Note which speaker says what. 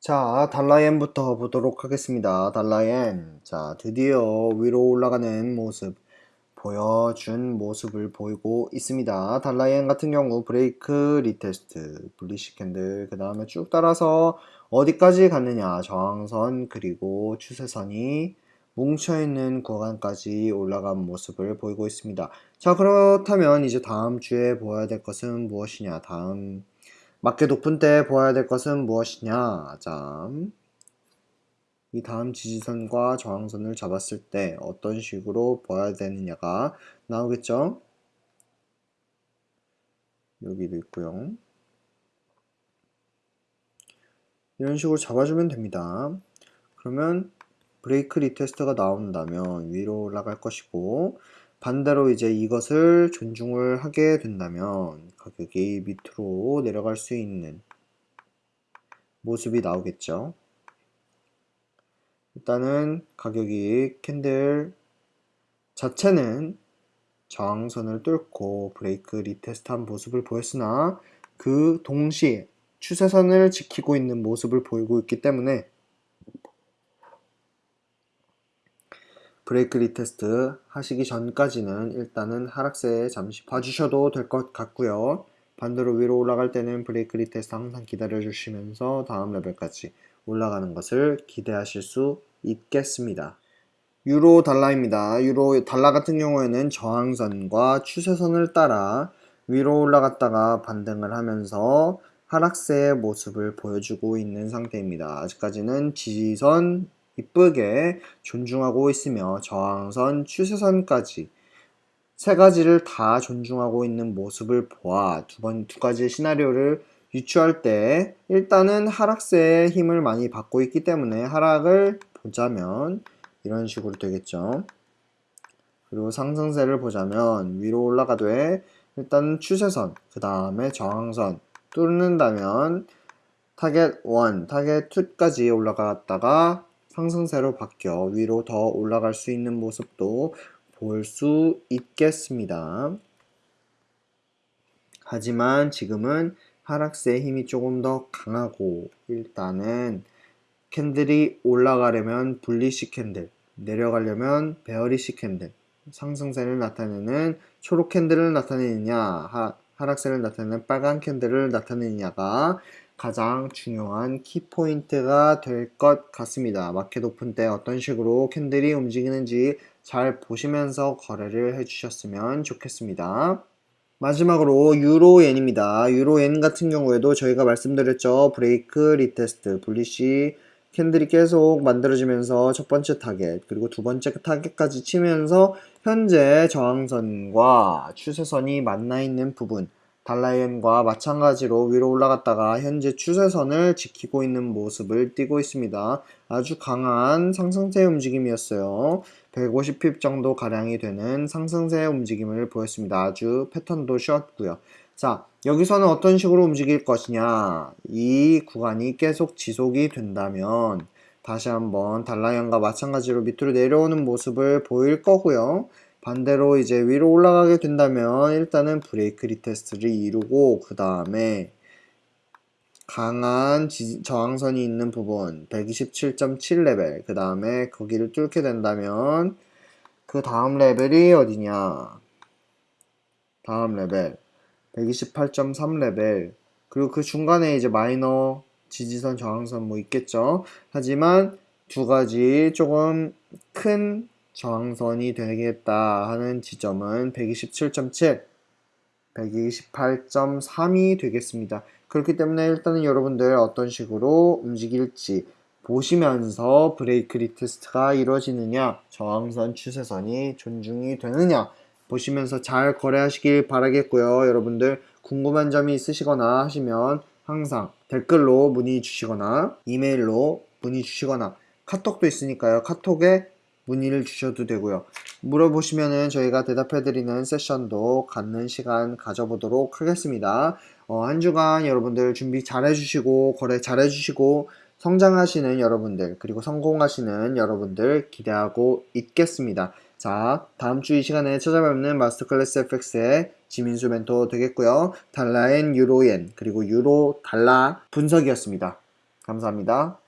Speaker 1: 자, 달러엔부터 보도록 하겠습니다. 달러엔. 자, 드디어 위로 올라가는 모습 보여준 모습을 보이고 있습니다. 달러엔 같은 경우 break retest, bullish candle, 그 다음에 쭉 따라서 어디까지 갔느냐 저항선 그리고 추세선이 뭉쳐있는 구간까지 올라간 모습을 보이고 있습니다. 자, 그렇다면 이제 다음 주에 보아야 될 것은 무엇이냐? 다음 맞게 높은 때 보아야 될 것은 무엇이냐? 자, 이 다음 지지선과 저항선을 잡았을 때 어떤 식으로 보아야 되느냐가 나오겠죠? 여기도 있고요. 이런 식으로 잡아주면 됩니다. 그러면 break retest가 나온다면 위로 올라갈 것이고 반대로 이제 이것을 존중을 하게 된다면 가격이 밑으로 내려갈 수 있는 모습이 나오겠죠. 일단은 가격이 candle 자체는 저항선을 뚫고 break retest한 모습을 보였으나 그 동시에 추세선을 지키고 있는 모습을 보이고 있기 때문에 break retest 하시기 전까지는 일단은 하락세에 잠시 봐주셔도 될 것 같고요. 반대로 위로 올라갈 때는 break retest 항상 기다려 주시면서 다음 레벨까지 올라가는 것을 기대하실 수 있겠습니다. 유로 달러입니다. 유로 달러 같은 경우에는 저항선과 추세선을 따라 위로 올라갔다가 반등을 하면서 하락세의 모습을 보여주고 있는 상태입니다. 아직까지는 지지선 이쁘게 존중하고 있으며 저항선, 추세선까지 세 가지를 다 존중하고 있는 모습을 보아 두 번 두 가지의 시나리오를 유추할 때 일단은 하락세의 힘을 많이 받고 있기 때문에 하락을 보자면 이런 식으로 되겠죠. 그리고 상승세를 보자면 위로 올라가되 일단 추세선 그 다음에 저항선 뚫는다면 타겟 1, 타겟 2까지 올라갔다가 상승세로 바뀌어 위로 더 올라갈 수 있는 모습도 볼 수 있겠습니다. 하지만 지금은 하락세의 힘이 조금 더 강하고 일단은 candle이 올라가려면 bullish candle 내려가려면 bearish candle 상승세를 나타내는 초록 candle을 나타내느냐 하, 하락세를 나타내는 빨간 candle을 나타내느냐가 가장 중요한 키포인트가 될 것 같습니다. 마켓 오픈 때 어떤 식으로 candle이 움직이는지 잘 보시면서 거래를 해주셨으면 좋겠습니다. 마지막으로 유로엔입니다. 유로엔 같은 경우에도 저희가 말씀드렸죠. break retest, bullish candle이 계속 만들어지면서 첫 번째 타겟 그리고 두 번째 타겟까지 치면서 현재 저항선과 추세선이 만나 있는 부분 달러엔과 마찬가지로 위로 올라갔다가 현재 추세선을 지키고 있는 모습을 띄고 있습니다. 아주 강한 상승세 움직임이었어요. 150pip 정도 가량이 되는 상승세 움직임을 보였습니다. 아주 패턴도 쉬웠고요. 자 여기서는 어떤 식으로 움직일 것이냐 이 구간이 계속 지속이 된다면 다시 한번 달러엔과 마찬가지로 밑으로 내려오는 모습을 보일 거고요. 반대로 이제 위로 올라가게 된다면 일단은 break retest를 이루고 그 다음에 강한 지, 저항선이 있는 부분 127.7레벨 그 다음에 거기를 뚫게 된다면 그 다음 레벨이 어디냐? 다음 레벨 128.3레벨. 그리고 그 중간에 이제 마이너 지지선 저항선 뭐 있겠죠? 하지만 두 가지 조금 큰 저항선이 되겠다 하는 지점은 127.7 128.3이 되겠습니다. 그렇기 때문에 일단은 여러분들 어떤 식으로 움직일지 보시면서 break retest가 이루어지느냐 저항선 추세선이 존중이 되느냐 보시면서 잘 거래하시길 바라겠고요. 여러분들 궁금한 점이 있으시거나 하시면 항상 댓글로 문의 주시거나 이메일로 문의 주시거나 카톡도 있으니까요. 카톡에 문의를 주셔도 되고요. 물어보시면은 저희가 대답해드리는 세션도 갖는 시간 가져보도록 하겠습니다. 어, 한 주간 여러분들 준비 잘 해주시고 거래 잘 해주시고 성장하시는 여러분들, 그리고 성공하시는 여러분들 기대하고 있겠습니다. 자, 다음 주 이 시간에 찾아뵙는 마스터 클래스 FX의 지민수 멘토 되겠고요. 달러엔 유로엔, 그리고 유로 달러 분석이었습니다. 감사합니다.